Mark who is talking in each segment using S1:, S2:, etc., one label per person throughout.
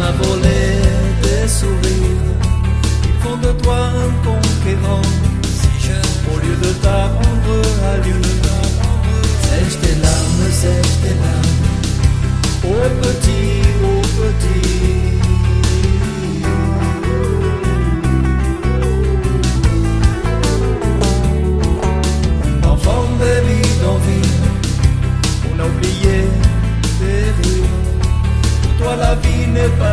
S1: m'a volé des sourires. Ils font de toi un conquérant. Si je... Au lieu de t'apprendre à lui Sèche tes larmes, sèche tes larmes. Oh petit, oh petit. Pas.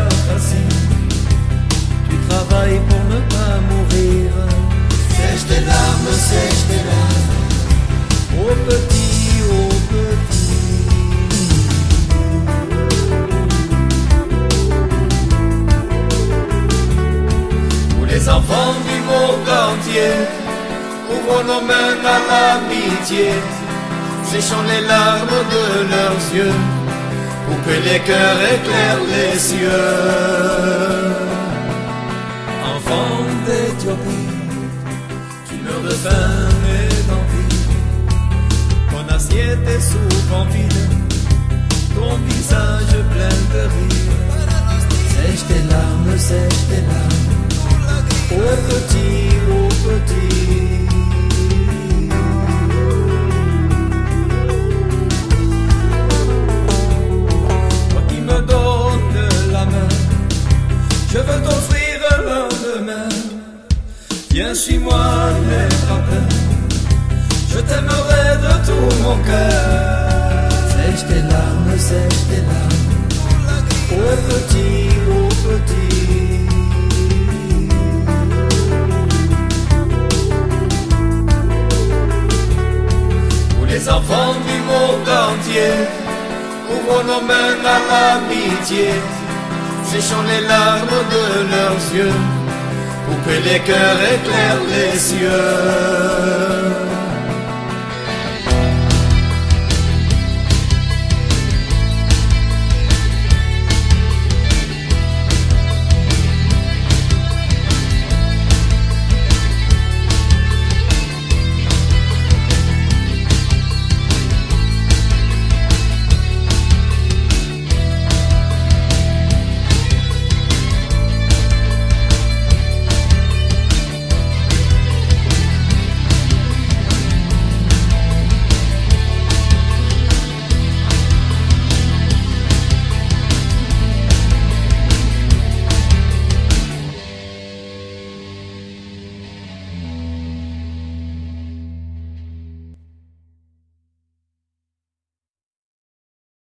S1: me sèche tes petit, oh petit. Pour les enfants du monde entier, ouvrons nos mains à l'amitié, séchons les larmes de leurs yeux, pour que les cœurs éclairent les cieux. Enfants d'Éthiopie. Ton visage plein de rire. Sèche tes larmes, sèche tes larmes. Ô petit, ô petit. Toi qui me donnes la main, je veux t'offrir un lendemain. Viens, suis-moi, n'aie pas peur. Je t'aimerai de tout mon cœur. Larmes. Ô petit, ô petit. Pour les enfants du monde entier, ouvrons nos mains à l'amitié, séchons les larmes de leurs yeux, pour que les cœurs éclairent les cieux.